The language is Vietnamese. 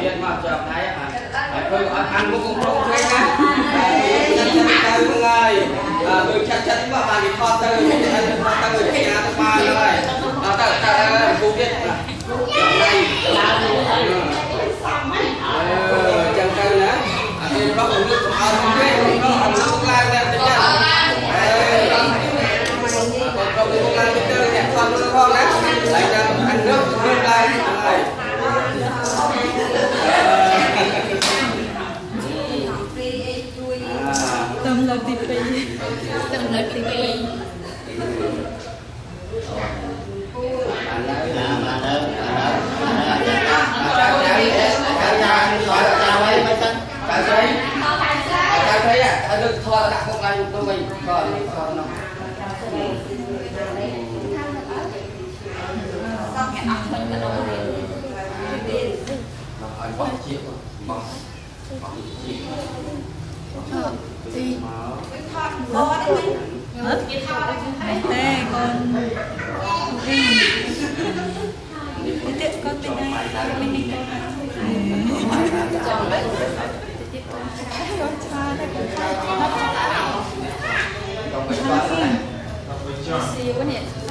Điện mà chợp thấy à. Tôi gọi ăn cũng không không thấy nha. Chân chân tay mọi người. Tôi chân chân mà bà đi kho tư, chân kho tư thì nhà tôi ba rồi. À tờ tờ cô biết là này chân tư nữa. À tôi rót nước không Tâm là tí phí Tâm lực thì bị Cái giấy Cái giấy à, cái được thôi đặt một ngày tôi mình còn còn nó Nè con Ừ Thế tiện con bên đây Bên đi con Hãy subscribe cho kênh Ghiền Mì Gõ Để không bỏ lỡ những video hấp dẫn